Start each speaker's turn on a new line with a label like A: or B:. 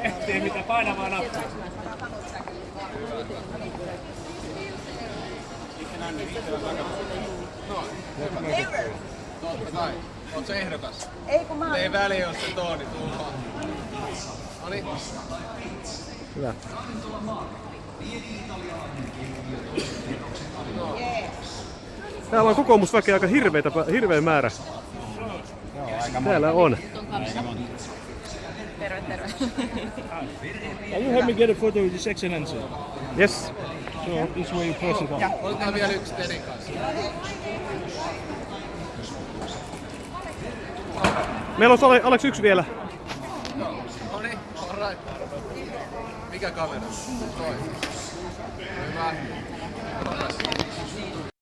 A: Ehtii mitä painavaa nappia.
B: Totta kai. Oot se ehdokas?
C: Ei kun mä oon...
B: Ei väliä, jos se Tooni tullaan. Noniin.
D: Hyvä. Täällä on kokoomusväkeä aika hirveitä, hirveä määrä. Täällä on.
C: Terve, terve.
A: Can you help me get a photo with His Excellency?
D: Yes.
A: So this way you press it on.
B: Otetaan vielä yksi Terin kanssa.
D: Meillä on Ale- Alex yksi vielä.
B: Noniin, alright. Mikä kamera? Toi.